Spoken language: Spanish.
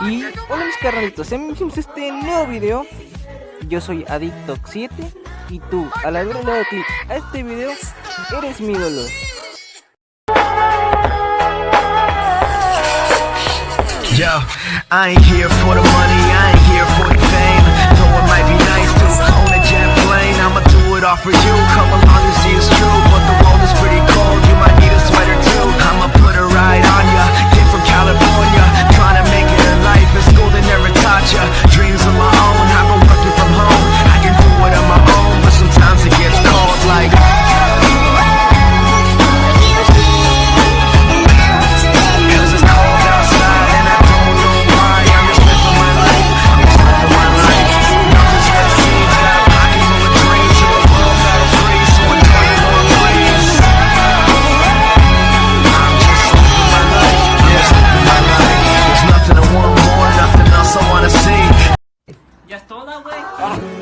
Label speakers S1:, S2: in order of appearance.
S1: Y hola mis carnalitos, bienvenidos a este nuevo video. Yo soy Adicto7 Y tú, al haber dado clic a este video, eres mi ídolo
S2: Yo, I ain't here for the money, I ain't here for the fame all that
S3: way? Oh.